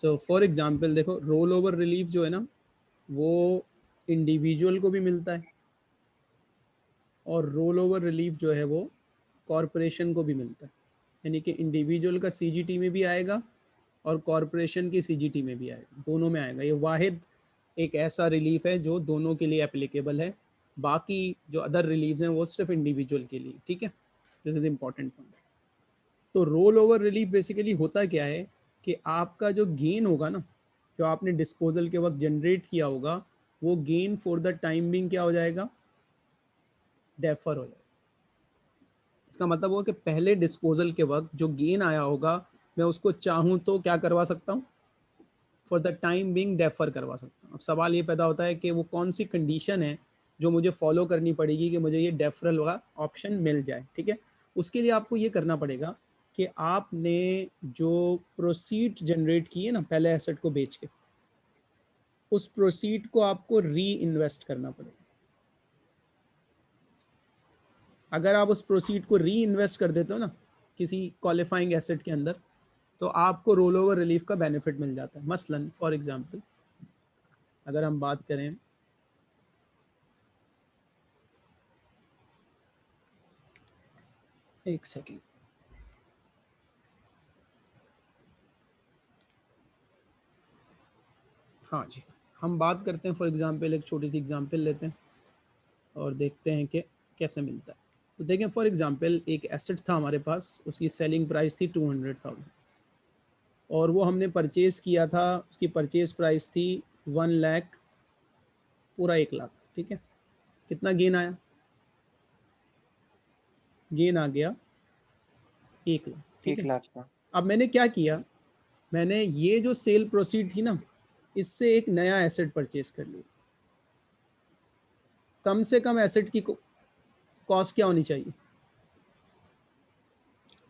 So for example देखो roll over relief जो है ना, वो इंडिविजुअल को भी मिलता है और रोल ओवर रिलीफ जो है वो कॉरपोरेशन को भी मिलता है। यानी कि इंडिविजुअल का सीजीटी में भी आएगा और कॉरपोरेशन की सीजीटी में भी आएगा, दोनों में आएगा। ये वाहिद एक ऐसा रिलीफ है जो दोनों के लिए एप्लीकेबल है, बाकी जो अदर रिलीफ हैं वो सिर्फ़ इंडिविजुअल के लिए, ठीक है? दिस इज़ इंपॉर्टेंट पॉइंट तो रोल ओवर रिलीफ बेसिकली होता क्या है? कि आपका जो गेन होगा ना, जो आपने डिस्पोजल के वक्त जनरेट किया होगा, वो gain for the time being क्या हो जाएगा? डेफर हो जाएगा। इसका मतलब हुआ कि पहले डिस्पोजल के वक्त जो गेन आया होगा, मैं उसको चाहूँ तो क्या करवा सकता हूँ? For the time being defer करवा सकता हूँ। अब सवाल ये पैदा होता है कि वो कौन सी कंडीशन है जो मुझे फॉलो करनी पड़ेगी कि मुझे ये डेफरल वाला ऑप्शन मिल जाए, ठीक है? उसके लिए आपको ये करना पड़ेगा कि आपने जो प्रोसीड जनरेट किए ना, पहले एसेट को बेच के, उस प्रोसीड को आपको री इन्वेस्ट करना पड़ेगा। अगर आप उस प्रोसीड को री इन्वेस्ट कर देते हो ना, किसी क्वालिफाइंग एसेट के अंदर तो आपको रोल ओवर रिलीफ का बेनिफिट मिल जाता है। मसलन फॉर एग्जांपल अगर हम बात करें, एक सेकेंड हाँ जी हम बात करते हैं फॉर एग्जांपल एक छोटी सी एग्जांपल लेते हैं और देखते हैं कि कैसे मिलता है। तो देखें फॉर एग्जांपल एक एसेट था हमारे पास उसकी सेलिंग प्राइस थी टू हंड्रेड थाउज़ेंड और वो हमने परचेज़ किया था उसकी परचेज़ प्राइस थी वन लैख पूरा एक लाख ठीक है? कितना गेन आया? गेन आ गया एक लाख एक लाख अब मैंने क्या किया? मैंने ये जो सेल प्रोसीड थी ना इससे एक नया एसेट परचेज कर लिया कम से कम एसेट की कॉस्ट क्या होनी चाहिए?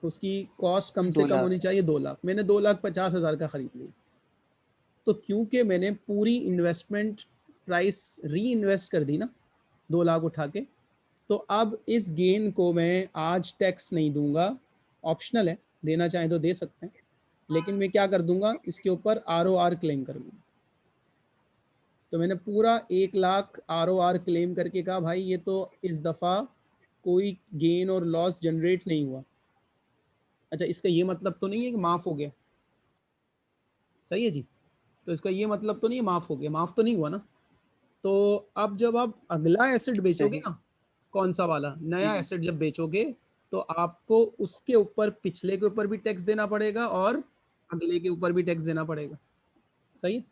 उसकी कॉस्ट कम से कम होनी चाहिए दो लाख। मैंने दो लाख पचास हज़ार का ख़रीद लिया। तो क्योंकि मैंने पूरी इन्वेस्टमेंट प्राइस री इन्वेस्ट कर दी ना दो लाख उठा के तो अब इस गेन को मैं आज टैक्स नहीं दूँगा। ऑप्शनल है देना चाहें तो दे सकते हैं लेकिन मैं क्या कर दूँगा? इसके ऊपर आर ओ आर क्लेम कर दूँगा। तो मैंने पूरा एक lakh R O R claim करके कहा भाई ये तो इस दफ़ा कोई गेन और लॉस जनरेट नहीं हुआ। अच्छा इसका ये मतलब तो नहीं है कि माफ़ हो गया? सही है जी? तो इसका ये मतलब तो नहीं है माफ़ हो गया? माफ़ तो नहीं हुआ ना? तो अब जब आप अगला एसेट बेचोगे ना कौन सा वाला? नया एसेट जब बेचोगे तो आपको उसके ऊपर पिछले के ऊपर भी टैक्स देना पड़ेगा और अगले के ऊपर भी टैक्स देना पड़ेगा। सही है?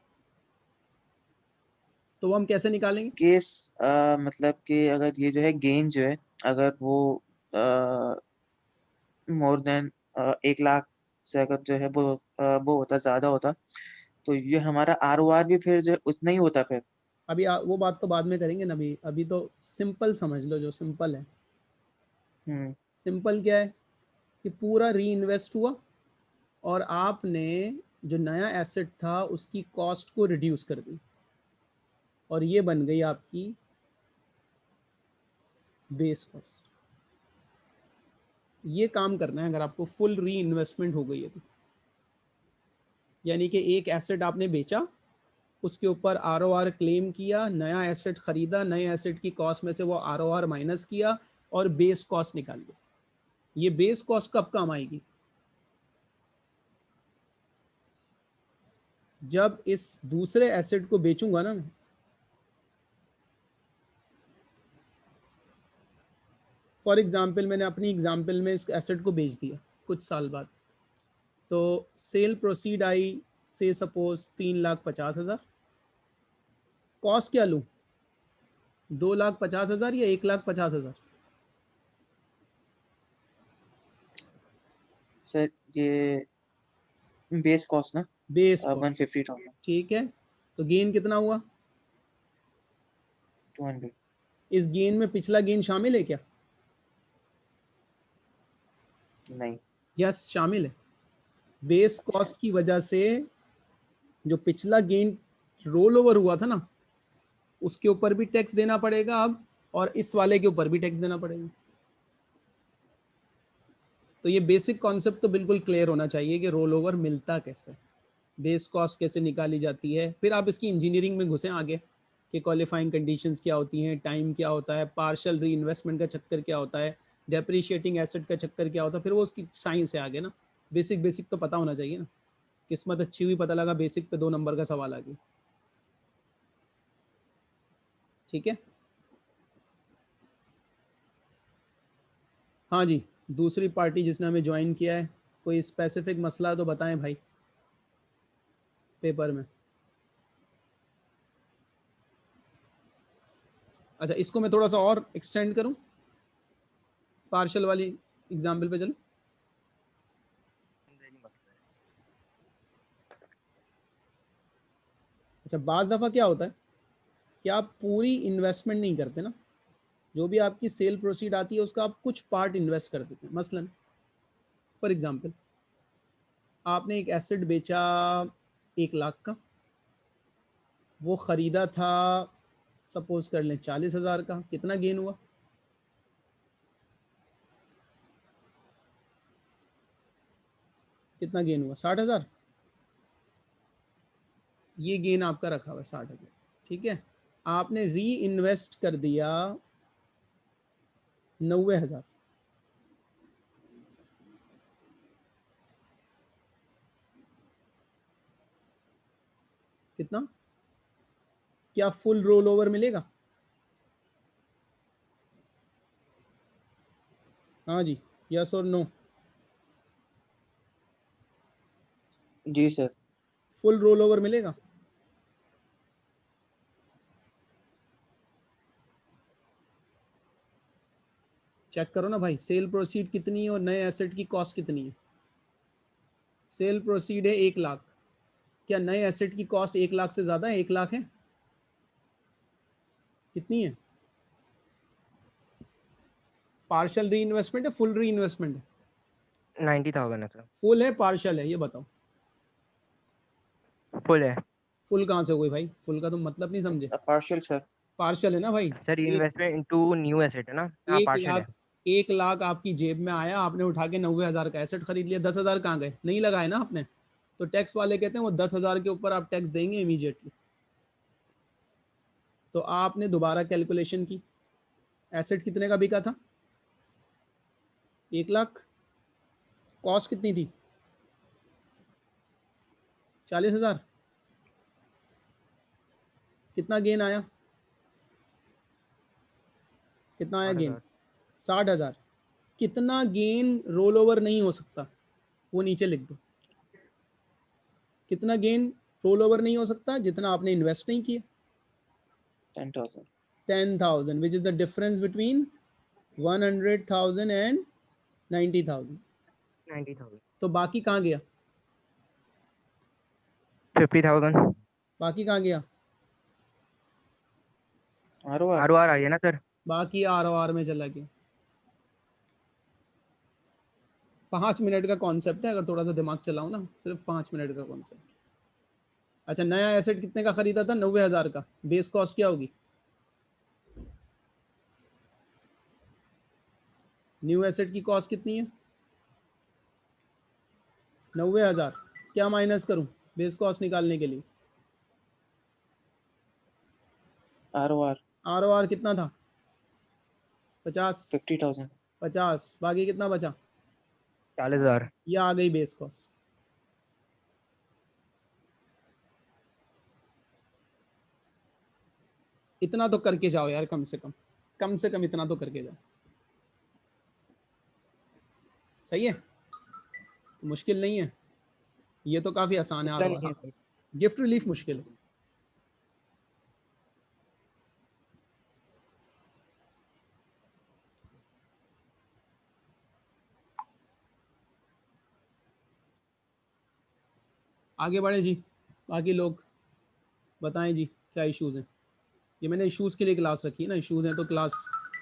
तो वो हम कैसे निकालेंगे? केस आ, मतलब कि अगर ये जो है गेन जो है अगर वो मोर देन एक लाख से अगर जो है वो आ, वो होता ज़्यादा होता तो ये हमारा आर ओ आर भी फिर जो उतना ही होता फिर। अभी आ, वो बात तो बाद में करेंगे ना अभी। अभी तो सिंपल समझ लो जो सिंपल है। सिंपल हम्म। क्या है? कि पूरा री इन्वेस्ट हुआ और आपने जो नया एसेट था उसकी कॉस्ट को रिड्यूस कर दी। और ये बन गई आपकी बेस कॉस्ट ये काम करना है अगर आपको फुल री इन्वेस्टमेंट हो गई है तो। यानी कि एक एसेट आपने बेचा, उसके ऊपर आर ओ आर क्लेम किया, नया एसेट खरीदा, नए एसेट की कॉस्ट में से वो आर ओ आर माइनस किया और बेस कॉस्ट निकाल लिया ये बेस कॉस्ट कब काम आएगी? जब इस दूसरे एसेट को बेचूँगा ना फॉर एग्ज़ाम्पल मैंने अपनी एग्ज़ाम्पल में इस एसेट को बेच दिया कुछ साल बाद। तो सेल प्रोसीड आई से सपोज़ तीन लाख पचास हज़ार। कॉस्ट क्या लूँ? दो लाख पचास हज़ार या एक लाख पचास हज़ार? सर ये बेस कॉस्ट ना? बेस वन फिफ्टी ठीक है तो गेन कितना हुआ? टू हंड्रेड इस गेन में पिछला गेन शामिल है क्या? नहीं। यस शामिल है। बेस कॉस्ट की वजह से जो पिछला गेन रोल ओवर हुआ था ना, उसके ऊपर भी टैक्स देना पड़ेगा अब और इस वाले के ऊपर भी टैक्स देना पड़ेगा। तो ये बेसिक कॉन्सेप्ट तो बिल्कुल क्लियर होना चाहिए कि रोल ओवर मिलता कैसे। बेस कॉस्ट कैसे निकाली जाती है। फिर आप इसकी इंजीनियरिंग में घुसें आगे कि क्वालिफाइंग कंडीशंस क्या होती हैं टाइम क्या होता है पार्शल री का चक्कर क्या होता है। डेप्रीशिएटिंग एसेट का चक्कर क्या होता है फिर वो उसकी साइंस है आगे ना। बेसिक बेसिक तो पता होना चाहिए ना। किस्मत अच्छी हुई, पता लगा बेसिक पे दो नंबर का सवाल आ गया। ठीक है? हाँ जी, दूसरी पार्टी जिसने हमें ज्वाइन किया है, कोई स्पेसिफिक मसला तो बताएँ भाई पेपर में। अच्छा इसको मैं थोड़ा सा और एक्सटेंड करूँ? पार्शल वाली एग्ज़ाम्पल पे चलो। अच्छा बाज़ दफ़ा क्या होता है कि आप पूरी इन्वेस्टमेंट नहीं करते ना। जो भी आपकी सेल प्रोसीड आती है, उसका आप कुछ पार्ट इन्वेस्ट कर देते हैं। मसलन फॉर एग्ज़ाम्पल आपने एक एसेट बेचा एक लाख का। वो ख़रीदा था सपोज़ कर लें, चालीस हज़ार का। कितना गेन हुआ? कितना गेन हुआ? साठ हज़ार? ये गेन आपका रखा हुआ साठ हज़ार। ठीक है? आपने री इन्वेस्ट कर दिया नब्बे हज़ार। कितना? क्या फुल रोल ओवर मिलेगा? हाँ जी यस और नो जी सर फुल रोल ओवर मिलेगा? चेक करो ना भाई सेल प्रोसीड कितनी है और नए एसेट की कॉस्ट कितनी है? सेल प्रोसीड है एक लाख। क्या नए एसेट की कॉस्ट एक लाख से ज़्यादा है? एक लाख है? कितनी है? पार्शल री इन्वेस्टमेंट है फुल री इन्वेस्टमेंट है? नाइन्टी थाउज़ेंड है सर फुल है पार्शल है ये बताओ। फुल है। फुल कहाँ से हो गई भाई? फुल का तो मतलब नहीं समझे। पार्शियल सर पार्शल है ना भाई? Sir investment into new asset है ना? हाँ एक पार्शियल है। लाख एक लाख आपकी जेब में आया आपने उठा के नब्बे हज़ार का एसेट खरीद लिया। दस हज़ार कहाँ गए? नहीं लगाए ना आपने? तो टैक्स वाले कहते हैं वो दस हज़ार के ऊपर आप टैक्स देंगे इमीडिएटली तो आपने दोबारा कैलकुलेशन की। एसेट कितने का बिका था? एक लाख। कॉस्ट कितनी थी? चालीस हज़ार। कितना गेन आया? कितना आया गेन साठ हज़ार। कितना गेन रोल ओवर नहीं हो सकता? वो नीचे लिख दो। कितना गेन रोल ओवर नहीं हो सकता? जितना आपने इन्वेस्ट नहीं किया। Ten thousand. Ten thousand which is the difference between one hundred thousand and ninety thousand. Ninety thousand. तो बाकी कहाँ गया? Fifty thousand. बाकी कहाँ गया? Are O are. आई है ना सर? बाकी आर ओ आर में चला गया। पाँच मिनट का कॉन्सेप्ट है अगर थोड़ा सा दिमाग चलाओ ना सिर्फ़ पाँच मिनट का कॉन्सेप्ट अच्छा नया एसेट कितने का खरीदा था? नब्बे हज़ार का। बेस कॉस्ट क्या होगी? न्यू एसेट की कॉस्ट कितनी है? नब्बे हज़ार। क्या माइनस करूँ? बेस कॉस्ट निकालने के लिए। R O R. R O R कितना था? पचास। Fifty thousand. पचास। बाकी कितना बचा? चालीस हज़ार। ये आ गई बेस कॉस्ट। इतना तो करके जाओ यार कम से कम। कम से कम इतना तो करके जाओ। सही है? मुश्किल नहीं है। ये तो काफ़ी आसान है आप गिफ्ट रिलीफ मुश्किल है। आगे बढ़े जी। बाकी लोग बताएँ जी क्या इश्यूज़ हैं? ये मैंने इश्यूज़ के लिए क्लास रखी है ना। इश्यूज़ हैं तो क्लास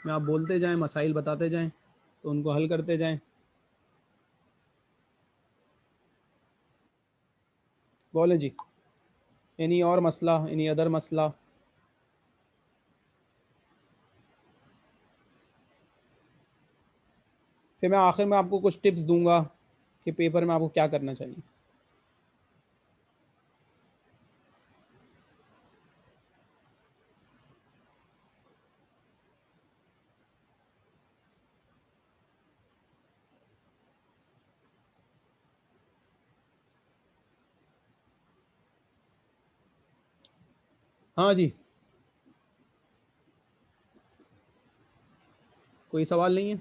में आप बोलते जाएँ मसाइल बताते जाएँ तो उनको हल करते जाएँ। जी। एनी और मसला एनी अदर मसला। फिर मैं आखिर में आपको कुछ टिप्स दूँगा कि पेपर में आपको क्या करना चाहिए। हाँ जी। कोई सवाल नहीं है?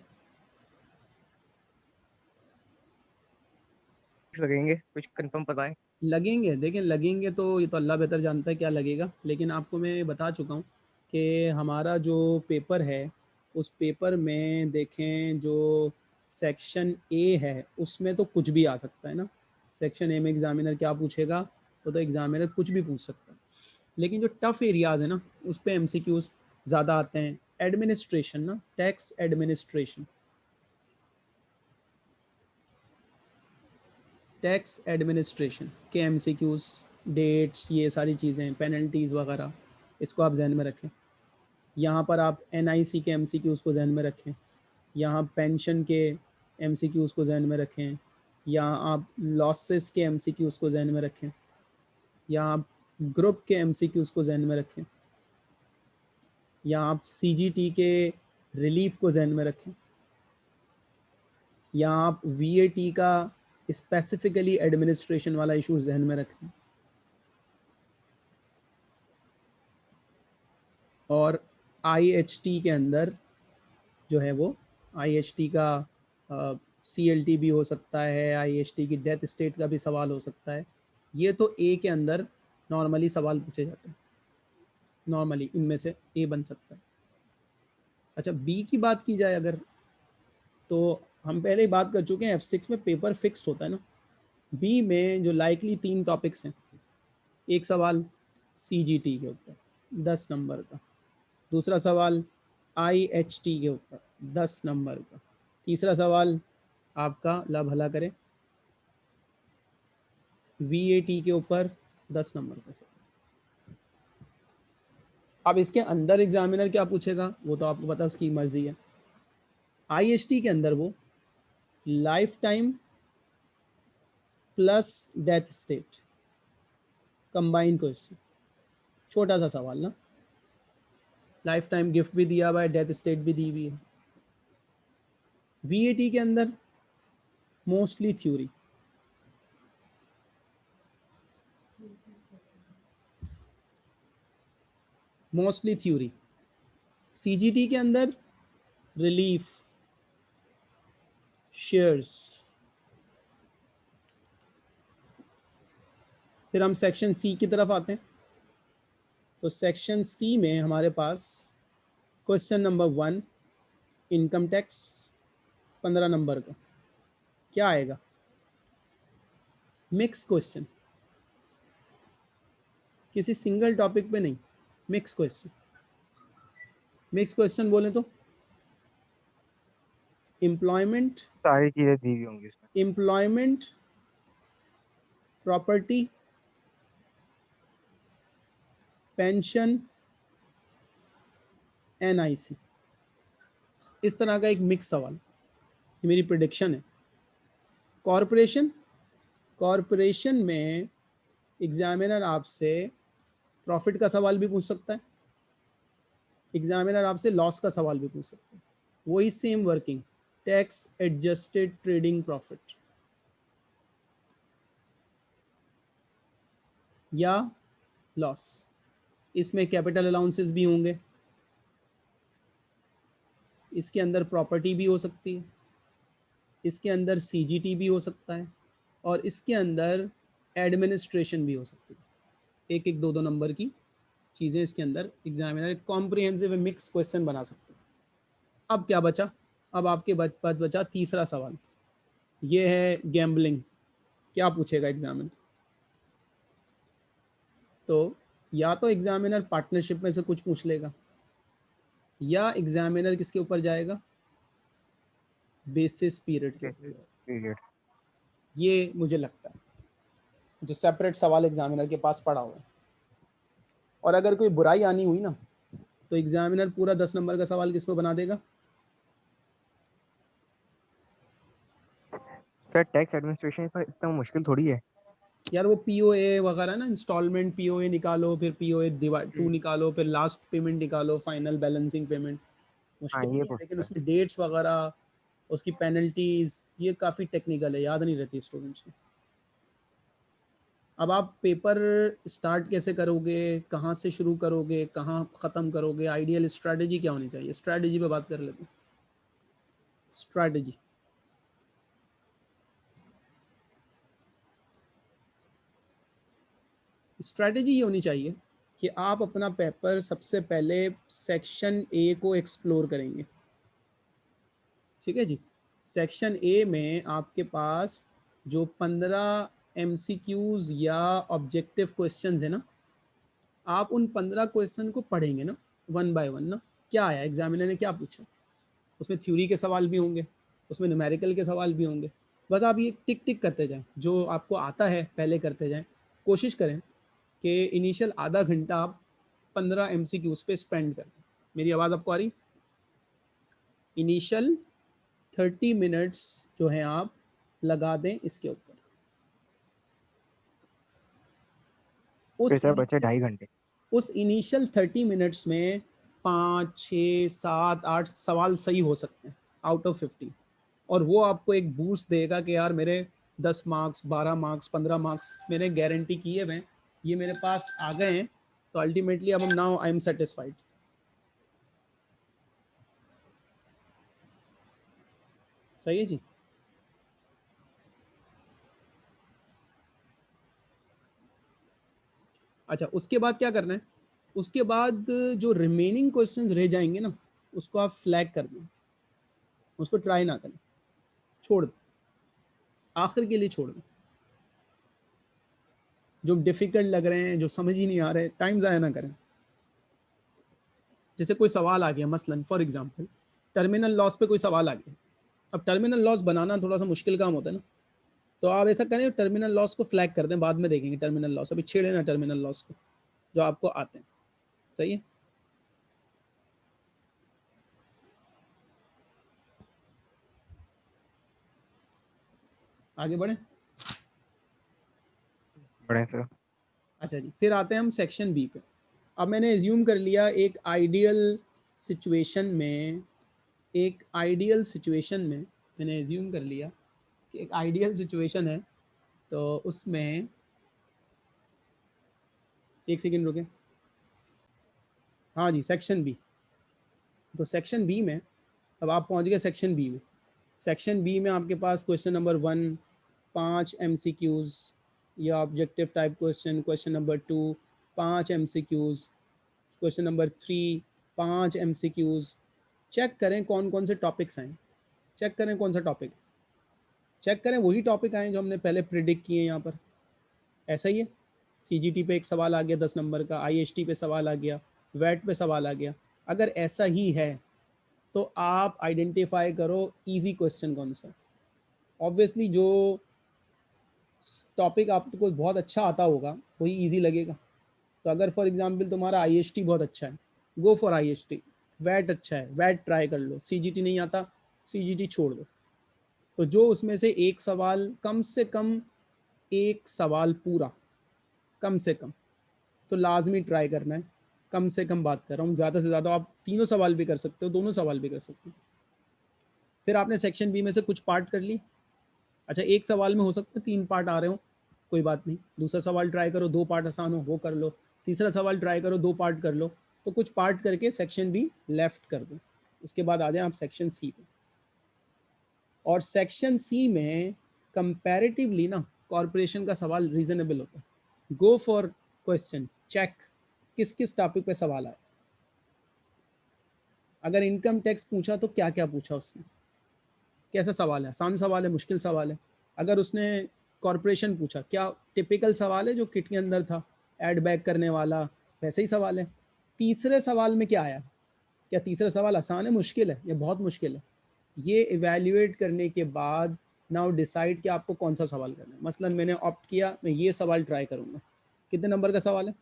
लगेंगे कुछ कंफर्म पता है लगेंगे देखें लगेंगे तो ये तो अल्लाह बेहतर जानता है क्या लगेगा लेकिन आपको मैं बता चुका हूँ कि हमारा जो पेपर है उस पेपर में देखें जो सेक्शन ए है उसमें तो कुछ भी आ सकता है ना। सेक्शन ए में एग्जामिनर क्या पूछेगा वो तो एग्जामिनर कुछ भी पूछ सकता है। लेकिन जो टफ एरियाज़ है ना, उस पर एम ज़्यादा आते हैं। एडमिनिस्ट्रेशन ना टैक्स एडमिनिस्ट्रेशन टैक्स एडमिनिस्ट्रेशन के एम डेट्स ये सारी चीज़ें पेनल्टीज़ वगैरह, इसको आप जहन में रखें। यहाँ पर आप एनआईसी के एम को जहन में रखें। यहाँ पेंशन के एम को जहन में रखें। या आप लॉसेस के एम को जहन में रखें। या आप ग्रुप के एम को जहन में रखें। या आप सीजीटी के रिलीफ को जहन में रखें। या आप वीएटी का स्पेसिफिकली एडमिनिस्ट्रेशन वाला इशू जहन में रखें। और आईएचटी के अंदर जो है वो आईएचटी का सी एल टी भी हो सकता है आई एच टी की डेथ स्टेट का भी सवाल हो सकता है। ये तो ए के अंदर नॉर्मली सवाल पूछे जाते हैं। नॉर्मली इनमें से ए बन सकता है। अच्छा बी की बात की जाए अगर तो हम पहले ही बात कर चुके हैं एफ़ सिक्स में पेपर फिक्स्ड होता है ना। बी में जो लाइकली तीन टॉपिक्स हैं, एक सवाल सी जी टी के ऊपर, दस नंबर का। दूसरा सवाल आई एच टी के ऊपर, दस नंबर का। तीसरा सवाल आपका ला भला करें। वी ए टी के ऊपर दस नंबर का अब इसके अंदर एग्जामिनर क्या पूछेगा? वो तो आपको पता, उसकी मर्ज़ी है। आई एच टी के अंदर वो lifetime plus death estate combine question छोटा सा सवाल ना। लाइफ टाइम गिफ्ट भी दिया हुआ है डेथ स्टेट भी दी हुई है। वीएटी के अंदर mostly theory mostly theory. CGT के अंदर रिलीफ, शेयर्स। फिर हम सेक्शन सी की तरफ़ आते हैं। तो सेक्शन सी में हमारे पास question number one, income tax, पंद्रह नंबर का। क्या आएगा? Mix question. किसी सिंगल टॉपिक पे नहीं। मिक्स क्वेश्चन मिक्स क्वेश्चन बोले तो? एम्प्लॉयमेंट सारी चीज़ें दी हुई होंगी एम्प्लॉयमेंट प्रॉपर्टी पेंशन एनआईसी इस तरह का एक मिक्स सवाल। ये मेरी प्रिडिक्शन है। कॉरपोरेशन कॉरपोरेशन में एग्जामिनर आपसे प्रॉफिट का सवाल भी पूछ सकता है। एग्जामिनर आपसे लॉस का सवाल भी पूछ सकता है। वही same working tax adjusted trading profit या लॉस इसमें कैपिटल अलाउंसेस भी होंगे। इसके अंदर प्रॉपर्टी भी हो सकती है। इसके अंदर सीजीटी भी हो सकता है। और इसके अंदर एडमिनिस्ट्रेशन भी हो सकती है। एक एक दो दो नंबर की चीज़ें इसके अंदर एग्जामिनर एक कॉम्प्रिहेंसिव मिक्स क्वेश्चन बना सकते हैं। अब क्या बचा? अब आपके पास बचा तीसरा सवाल। ये है गैम्बलिंग क्या पूछेगा एग्जामिनर तो या तो एग्जामिनर पार्टनरशिप में से कुछ पूछ लेगा या एग्जामिनर किसके ऊपर जाएगा? बेसिस पीरियड के। पीरियड ये मुझे लगता है। जो सेपरेट सवाल एग्जामिनर के पास पड़ा हुआ है। और अगर कोई बुराई आनी हुई ना तो एग्जामिनर पूरा दस नंबर का सवाल किस पे बना देगा? सर टैक्स एडमिनिस्ट्रेशन पर इतना मुश्किल थोड़ी है। यार वो पीओए वगैरह ना इंस्टॉलमेंट पीओए निकालो फिर पीओए डिवाइड टू निकालो फिर लास्ट पेमेंट निकालो फाइनल बैलेंसिंग पेमेंट मुश्किल हाँ, लेकिन। उसमें डेट्स वगैरह उसकी पेनल्टीज ये काफ़ी टेक्निकल है याद नहीं रहती स्टूडेंट्स को। अब आप पेपर स्टार्ट कैसे करोगे? कहाँ से शुरू करोगे? कहाँ ख़त्म करोगे? आइडियल स्ट्रैटेजी क्या होनी चाहिए? स्ट्रैटेजी पे बात कर लेते हैं। स्ट्रैटेजी स्ट्रैटेजी ये होनी चाहिए कि आप अपना पेपर सबसे पहले सेक्शन ए को एक्सप्लोर करेंगे। ठीक है जी? सेक्शन ए में आपके पास जो पंद्रह एम या ऑब्जेक्टिव क्वेश्चन है ना, आप उन पंद्रह क्वेश्चन को पढ़ेंगे ना वन बाय वन ना, क्या आया एग्जामिनर ने क्या पूछा? उसमें थ्योरी के सवाल भी होंगे, उसमें न्यूमेरिकल के सवाल भी होंगे। बस आप ये टिक टिक करते जाएँ, जो आपको आता है, पहले करते जाएँ। कोशिश करें कि इनिशियल आधा घंटा आप पंद्रह एम सी क्यूज़ पे स्पेंड करें मेरी आवाज़ आपको आ रही? इनिशियल थर्टी मिनट्स जो है आप लगा दें इसके ऊपर। उस बचे ढाई घंटे। उस इनिशियल थर्टी मिनट्स में पाँच छः सात आठ सवाल सही हो सकते हैं आउट ऑफ़ फिफ्टी और वो आपको एक बूस्ट देगा कि यार मेरे दस मार्क्स बारह मार्क्स पंद्रह मार्क्स मैंने गारंटी किए हुए ये मेरे पास आ गए हैं तो अल्टीमेटली अब हम नाउ आई एम सेटिस्फाइड सही है जी? अच्छा उसके बाद क्या करना है? उसके बाद जो रिमेनिंग क्वेश्चंस रह जाएँगे ना, उसको आप फ्लैग कर दें। उसको ट्राई ना करें। छोड़ दें। आखिर के लिए छोड़ दें। जो डिफ़िकल्ट लग रहे हैं, जो समझ ही नहीं आ रहे टाइम ज़ाया ना करें। जैसे कोई सवाल आ गया, मसलन फॉर एग्जांपल टर्मिनल लॉस पे कोई सवाल आ गया। अब टर्मिनल लॉस बनाना थोड़ा सा मुश्किल काम होता है ना। तो आप ऐसा करें टर्मिनल लॉस को फ्लैग कर दें बाद में देखेंगे टर्मिनल लॉस अभी छेड़े ना टर्मिनल लॉस को जो आपको आते हैं। सही है? आगे बढ़े। बढ़े सर अच्छा जी फिर आते हैं हम सेक्शन बी पे। अब मैंने एज्यूम कर लिया एक आइडियल सिचुएशन में एक आइडियल सिचुएशन में मैंने एज्यूम कर लिया एक आइडियल सिचुएशन है तो उसमें एक सेकेंड रुके। हाँ जी सेक्शन बी तो सेक्शन बी में, अब आप पहुँच गए सेक्शन बी में। सेक्शन बी में आपके पास क्वेश्चन नंबर वन पाँच एम सी क्यूज़ या objective type question question number two पाँच M C Qs question number three पाँच एम सी क्यूज़ चेक करें कौन कौन से टॉपिक्स हैं। चेक करें कौन सा टॉपिक चेक करें, वही टॉपिक आए जो हमने पहले प्रिडिक्ट किए यहाँ पर। ऐसा ही है। सीजीटी पे एक सवाल आ गया दस नंबर का आई पे सवाल आ गया वेट पे सवाल आ गया। अगर ऐसा ही है तो आप आइडेंटिफाई करो इजी क्वेश्चन कौन सा। ऑब्वियसली जो टॉपिक आपको बहुत अच्छा आता होगा, वही इजी लगेगा। तो अगर फॉर एग्जांपल तुम्हारा आई बहुत अच्छा है गो फॉर आई वैट अच्छा है वैट ट्राई कर लो। सीजीटी नहीं आता सीजीटी छोड़ दो। तो जो उसमें से एक सवाल कम से कम एक सवाल पूरा, कम से कम तो लाजमी ट्राई करना है, कम से कम बात कर रहा हूँ, ज़्यादा से ज़्यादा आप तीनों सवाल भी कर सकते हो, दोनों सवाल भी कर सकते हो। फिर आपने सेक्शन बी में से कुछ पार्ट कर ली। अच्छा एक सवाल में हो सकता है तीन पार्ट आ रहे हो, कोई बात नहीं, दूसरा सवाल ट्राई करो, दो पार्ट आसान हो, वो कर लो, तीसरा सवाल ट्राई करो, दो पार्ट कर लो तो कुछ पार्ट करके सेक्शन बी लेफ़्ट कर दो। उसके बाद आ जाए आप सेक्शन सी पे। और सेक्शन सी में कंपैरेटिवली ना कॉरपोरेशन का सवाल रीजनेबल होता है। गो फॉर क्वेश्चन चेक किस किस टॉपिक पे सवाल आया। अगर इनकम टैक्स पूछा तो क्या क्या पूछा उसने? कैसा सवाल है? आसान सवाल है, मुश्किल सवाल है। अगर उसने कॉरपोरेशन पूछा, क्या टिपिकल सवाल है जो किट के अंदर था? एड बैक करने वाला, वैसे ही सवाल है। तीसरे सवाल में क्या आया? क्या तीसरा सवाल आसान है, मुश्किल है? या बहुत मुश्किल है? ये इवेल्यूएट करने के बाद नाउ डिसाइड कि आपको कौन सा सवाल करना है। मसलन मैंने ऑप्ट किया, मैं ये सवाल ट्राई करूँगा। कितने नंबर का सवाल है?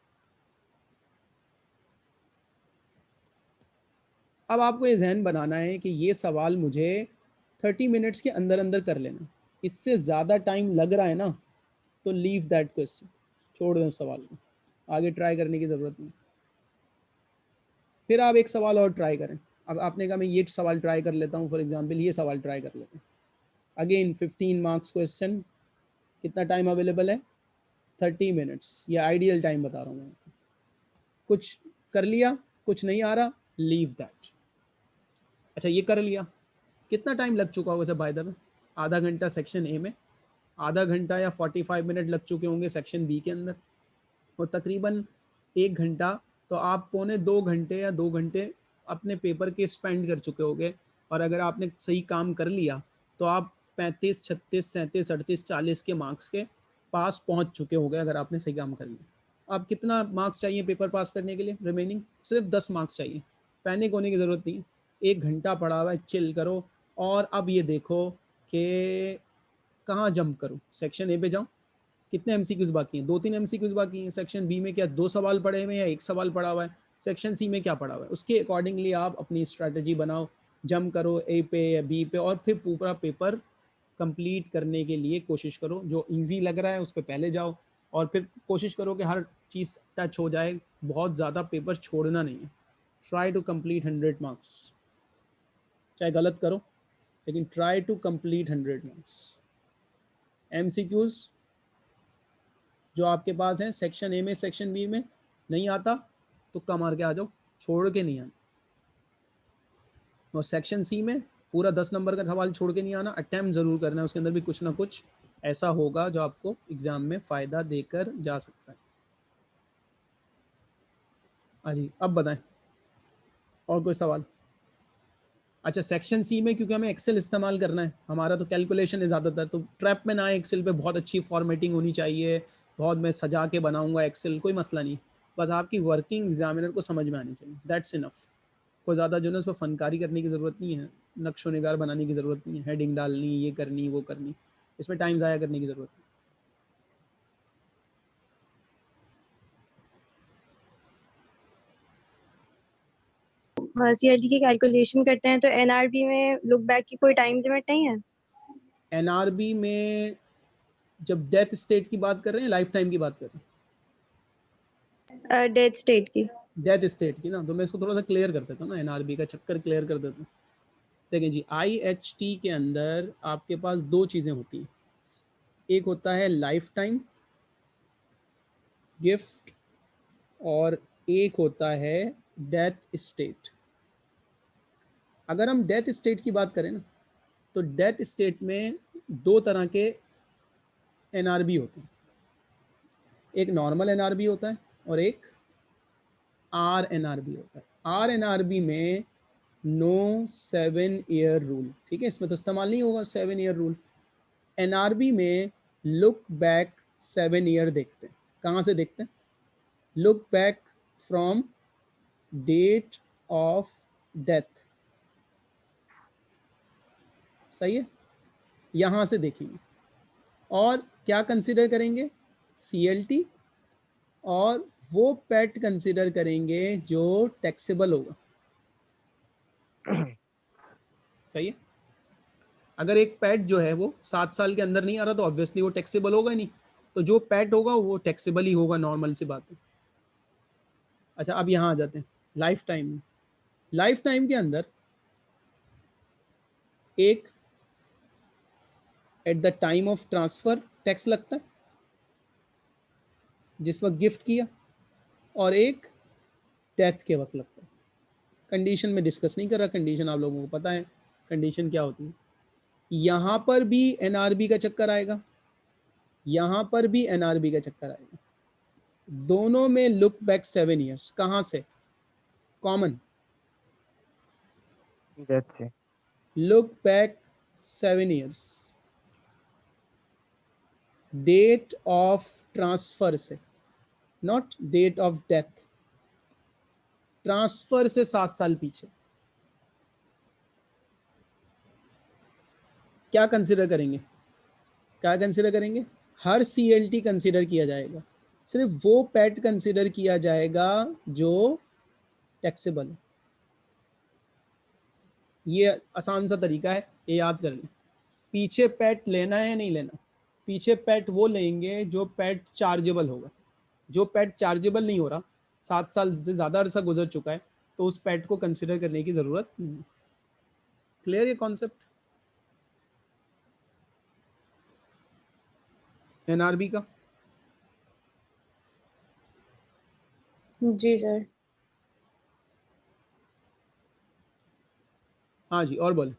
अब आपको ये जहन बनाना है कि ये सवाल मुझे थर्टी मिनट्स के अंदर अंदर कर लेना। इससे ज़्यादा टाइम लग रहा है ना तो लीव दैट क्वेश्चन छोड़ दें उस सवाल को। आगे ट्राई करने की ज़रूरत नहीं। फिर आप एक सवाल और ट्राई करें। अब आपने कहा मैं ये सवाल ट्राई कर लेता हूँ फॉर एग्ज़ाम्पल ये सवाल ट्राई कर लेते हैं। अगेन फिफ्टीन मार्क्स क्वेश्चन कितना टाइम अवेलेबल है? थर्टी मिनट्स ये आइडियल टाइम बता रहा हूँ मैं। कुछ कर लिया, कुछ नहीं आ रहा लीव दैट अच्छा ये कर लिया। कितना टाइम लग चुका होगा सर बाय द आधा घंटा सेक्शन ए में। आधा घंटा या फोर्टी फाइव मिनट लग चुके होंगे सेक्शन बी के अंदर। और तकरीबन एक घंटा तो आप पौने दो घंटे या दो घंटे अपने पेपर के स्पेंड कर चुके होगे। और अगर आपने सही काम कर लिया तो आप पैंतीस, छत्तीस, सैंतीस, अड़तीस, चालीस के मार्क्स के पास पहुँच चुके होंगे अगर आपने सही काम कर लिया। आप कितना मार्क्स चाहिए पेपर पास करने के लिए? रिमेनिंग सिर्फ़ दस मार्क्स चाहिए। पैनिक होने की ज़रूरत नहीं। एक घंटा पड़ा हुआ है चिल करो। और अब ये देखो कि कहाँ जंप करूँ? सेक्शन ए पे जाऊँ? कितने एम बाकी हैं? दो तीन एम बाकी हैं। सेक्शन बी में क्या दो सवाल पड़े हुए हैं या एक सवाल पड़ा हुआ है? सेक्शन सी में क्या पड़ा हुआ है? उसके अकॉर्डिंगली आप अपनी स्ट्रैटेजी बनाओ जंप करो ए पे या बी पे और फिर पूरा पेपर कंप्लीट करने के लिए कोशिश करो। जो इजी लग रहा है उस पर पहले जाओ और फिर कोशिश करो कि हर चीज़ टच हो जाए। बहुत ज़्यादा पेपर छोड़ना नहीं है। Try to complete hundred marks चाहे गलत करो, लेकिन try to complete hundred marks M जो आपके पास हैं सेक्शन ए में सेक्शन बी में नहीं आता। तो कम मार के आ जाओ, छोड़ के नहीं आना। और सेक्शन सी में पूरा दस नंबर का सवाल छोड़ के नहीं आना अटैम्प्ट ज़रूर करना है, उसके अंदर भी कुछ ना कुछ ऐसा होगा जो आपको एग्ज़ाम में फ़ायदा देकर जा सकता है। हाँ जी, अब बताएँ, और कोई सवाल? अच्छा सेक्शन सी में क्योंकि हमें एक्सेल इस्तेमाल करना है, हमारा तो कैलकुलेशन है ज़्यादातर तो ट्रैप में ना एक्सेल पे बहुत अच्छी फॉर्मेटिंग होनी चाहिए, बहुत मैं सजा के बनाऊँगा एक्सेल कोई मसला नहीं। बस आपकी वर्किंग एग्जामिनर को समझ में आनी चाहिए। दैट्स इनफ कोई ज़्यादा जो है उस पर फनकारी करने की ज़रूरत नहीं है नक्शो नगार बनाने की ज़रूरत नहीं है हेडिंग डालनी ये करनी वो करनी इसमें टाइम ज़ाया करने की ज़रूरत नहीं। सीएलटी की कैलकुलेशन करते हैं तो एनआरबी में लुक बैक की कोई टाइम लिमिट नहीं है? एनआरबी में जब डेथ स्टेट की बात कर रहे हैं लाइफ टाइम की बात कर रहे हैं। डेथ स्टेट की। डेथ स्टेट की ना तो मैं इसको थोड़ा सा क्लियर कर देता हूँ ना एनआरबी का चक्कर क्लियर कर देता हूँ। देखें जी आई एच टी के अंदर आपके पास दो चीज़ें होती हैं। एक होता है लाइफ टाइम गिफ्ट और एक होता है डेथ स्टेट अगर हम डेथ स्टेट की बात करें ना तो डेथ स्टेट में दो तरह के एनआरबी होते हैं। एक नॉर्मल एनआरबी होता है और एक आर एन आर बी होता है। आर एन आर बी में नो सेवन ईयर रूल ठीक है? इसमें तो इस्तेमाल नहीं होगा seven year rule N R B में लुक बैक सेवन ईयर देखते हैं। कहाँ से देखते हैं? Look back from date of death सही है? यहाँ से देखेंगे और क्या कंसिडर करेंगे? सीएलटी और वो पेट कंसिडर करेंगे जो टैक्सेबल होगा। सही है? अगर एक पैट जो है वो सात साल के अंदर नहीं आ रहा तो ऑब्वियसली वो टैक्सेबल होगा नहीं। तो जो पैट होगा, वो टैक्सेबल ही होगा नॉर्मल सी बात है। अच्छा अब यहाँ आ जाते हैं। लाइफ टाइम में। लाइफ टाइम के अंदर एक at the time of transfer tax लगता है। जिस वक्त गिफ्ट किया और एक डेथ के वक्त लगता है। कंडीशन में डिस्कस नहीं कर रहा कंडीशन आप लोगों को पता है। कंडीशन क्या होती है? यहाँ पर भी एनआरबी का चक्कर आएगा। यहाँ पर भी एनआरबी का चक्कर आएगा। दोनों में लुक बैक सेवन ईयर्स कहाँ से? Common look back seven years date of transfer से। Not date of death transfer से सात साल पीछे। क्या कंसिडर करेंगे? क्या कंसिडर करेंगे? हर सी एल टी कंसिडर किया जाएगा। सिर्फ़ वो पैट कंसिडर किया जाएगा जो टैक्सेबल है। ये आसान सा तरीका है, ये याद कर लें। पीछे पैट लेना है या नहीं लेना? पीछे पैट वो लेंगे जो पैट चार्जेबल होगा। जो पैट चार्जेबल नहीं हो रहा सात साल से ज़्यादा अरसा गुजर चुका है तो उस पैट को कंसिडर करने की ज़रूरत नहीं। है क्लियर ये कॉन्सेप्ट एनआरबी का? जी सर हाँ जी और बोले।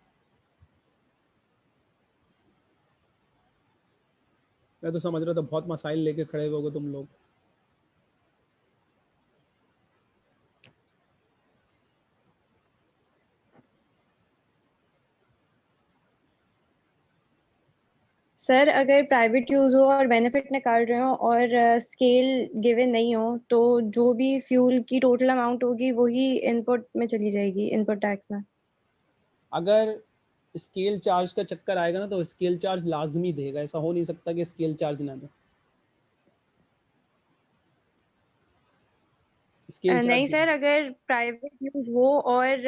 मैं तो समझ रहा था बहुत मसाइल लेके खड़े होगे तुम लोग। सर अगर प्राइवेट यूज़ हो और बेनिफिट निकाल रहे हो और स्केल गिवन नहीं हो तो जो भी फ्यूल की टोटल अमाउंट होगी वही इनपुट में चली जाएगी इनपुट टैक्स में। अगर स्केल चार्ज का चक्कर आएगा ना तो स्केल चार्ज लाजमी देगा। ऐसा हो नहीं सकता कि स्केल चार्ज ना दे। नहीं सर अगर प्राइवेट यूज़ हो और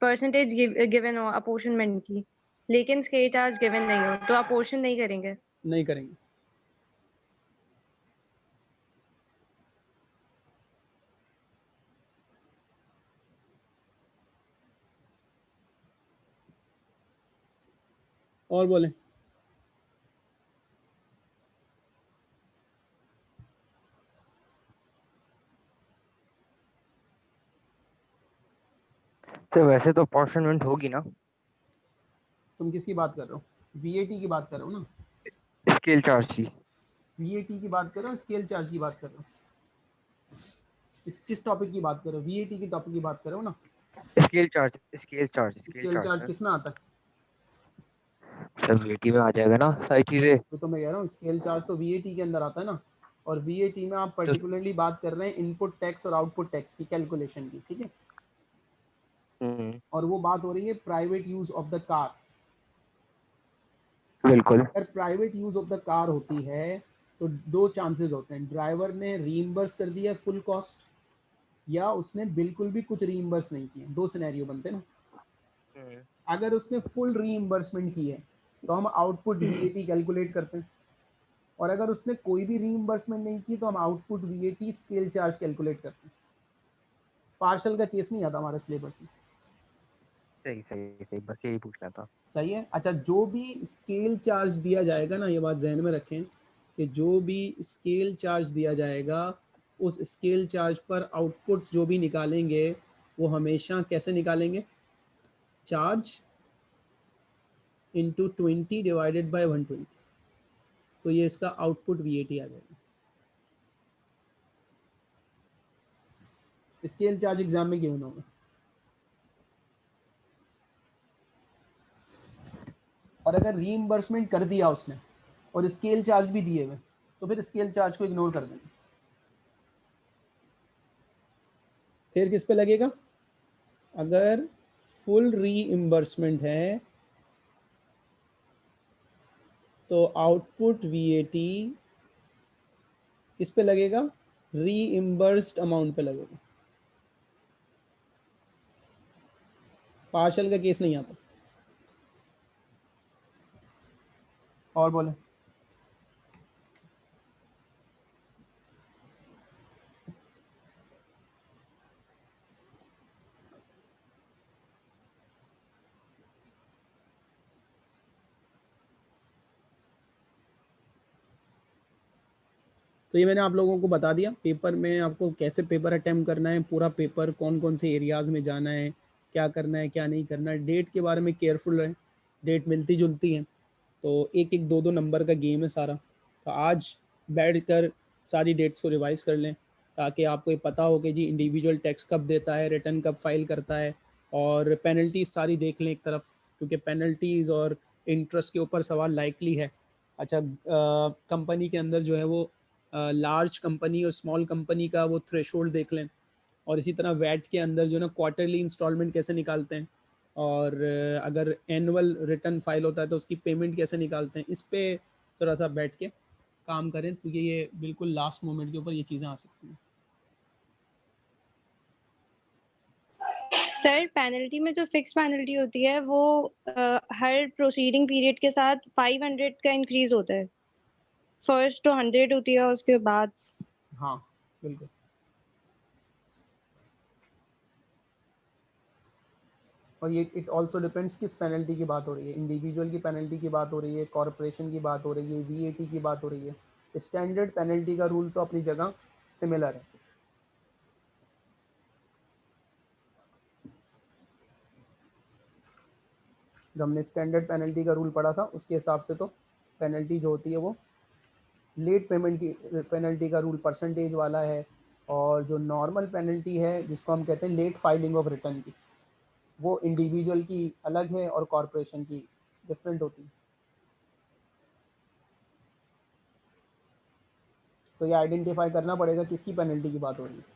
परसेंटेज गिवन हो अपोर्शनमेंट की। लेकिन स्केट चार्ज गिवन नहीं हो तो अपोर्शन नहीं करेंगे? नहीं करेंगे। और बोले। सर वैसे तो अपॉर्चुनमेंट होगी ना। तुम किसकी बात कर रहे हो? वीएटी की बात कर रहे हो ना? स्केल चार्ज की। वीएटी की बात कर रहे हो स्केल चार्ज की बात कर रहे हो? इस किस टॉपिक की बात कर रहे हो? वीएटी की टॉपिक की बात कर रहे हो ना? Scale charge scale charge scale charge किसमें आता है? सर वीटी में आ जाएगा ना सारी चीज़ें। तो, तो मैं कह रहा हूँ स्केल चार्ज तो वीएटी के अंदर आता है ना? और वीएटी में आप पर्टिकुलरली बात कर रहे हैं इनपुट टैक्स और आउटपुट टैक्स की कैलकुलेशन की ठीक है? हम्म, और वो बात हो रही है private use of the car बिल्कुल। अगर private use of the car होती है तो दो चांसेस होते हैं। ड्राइवर ने रीइंबर्स कर दिया फुल कॉस्ट या उसने बिल्कुल भी कुछ रीइंबर्स नहीं किया दो सिनेरियो बनते हैं ना। हम्म, अगर उसने फुल रीइंबर्समेंट की है तो हम आउटपुट वीएटी कैलकुलेट करते हैं। और अगर उसने कोई भी रीइंबर्समेंट नहीं की तो हम output VAT scale charge calculate करते हैं। पार्शल का केस नहीं आता हमारे सिलेबस में। सही सही सही, बस यही पूछना था। सही है? अच्छा जो भी स्केल चार्ज दिया जाएगा ना, ये बात जहन में रखें कि जो भी स्केल चार्ज दिया जाएगा, उस स्केल चार्ज पर आउटपुट जो भी निकालेंगे, वो हमेशा कैसे निकालेंगे? Charge into twenty divided by one twenty तो ये इसका आउटपुट वी आ जाएगा। स्केल चार्ज एग्ज़ाम में गिवन होगा अगर रीइंबर्समेंट कर दिया उसने और स्केल चार्ज भी दिए हुए तो फिर स्केल चार्ज को इग्नोर कर देंगे फिर किस पे लगेगा? अगर फुल रीइंबर्समेंट है तो आउटपुट वीएटी किस पे लगेगा? रीइंबर्स्ड अमाउंट पे लगेगा। पार्शल का केस नहीं आता। और बोले। तो ये मैंने आप लोगों को बता दिया, पेपर में आपको कैसे पेपर अटेम्प्ट करना है, पूरा पेपर कौन कौन से एरियाज़ में जाना है, क्या करना है, क्या नहीं करना है डेट के बारे में केयरफुल रहें डेट मिलती जुलती है। तो एक एक दो दो नंबर का गेम है सारा। तो आज बैठ कर सारी डेट्स को रिवाइज कर लें, ताकि आपको ये पता हो कि जी इंडिविजुअल टैक्स कब देता है रिटर्न कब फ़ाइल करता है, और पेनल्टीज सारी देख लें एक तरफ़, क्योंकि पेनल्टीज और इंटरेस्ट के ऊपर सवाल लाइकली है। अच्छा कंपनी के अंदर जो है वो लार्ज कंपनी और स्मॉल कंपनी का वो थ्रेशोल्ड देख लें, और इसी तरह वैट के अंदर जो है ना क्वार्टरली इंस्टॉलमेंट कैसे निकालते हैं। और अगर एनुअल रिटर्न फ़ाइल होता है तो उसकी पेमेंट कैसे निकालते हैं इस पे थोड़ा सा बैठ के काम करें क्योंकि ये बिल्कुल लास्ट मोमेंट के ऊपर ये चीज़ें आ सकती हैं। सर पेनल्टी में जो फिक्स पेनल्टी होती है वो अ, हर प्रोसीडिंग पीरियड के साथ 500 का इंक्रीज होता है। फ़र्स्ट तो 100 होती है उसके बाद हाँ बिल्कुल। और ये इट ऑल्सो डिपेंड्स किस पेनल्टी की बात हो रही है। इंडिविजुअल की पेनल्टी की बात हो रही है कॉरपोरेशन की बात हो रही है वीएटी की बात हो रही है। स्टैंडर्ड पेनल्टी का रूल तो अपनी जगह सिमिलर है। जो हमने स्टैंडर्ड पेनल्टी का रूल पढ़ा था, उसके हिसाब से तो पेनल्टी जो होती है वो लेट पेमेंट की पेनल्टी का रूल परसेंटेज वाला है। और जो नॉर्मल पेनल्टी है, जिसको हम कहते हैं लेट फाइलिंग ऑफ़ रिटर्न की वो इंडिविजुअल की अलग है और कॉरपोरेशन की डिफरेंट होती है। तो ये आइडेंटिफाई करना पड़ेगा किसकी पेनल्टी की बात हो रही है।